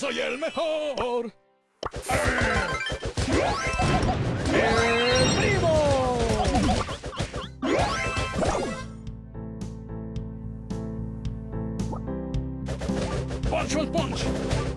¡Soy el mejor! ¡El primo! ¡Punch al punch!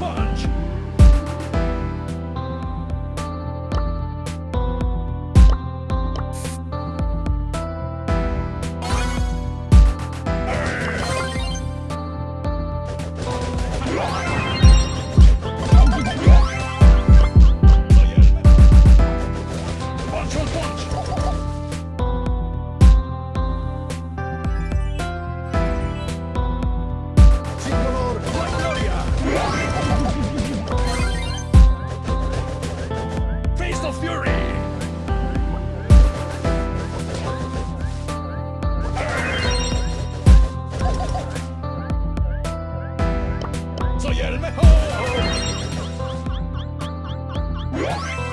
bunch. Bye.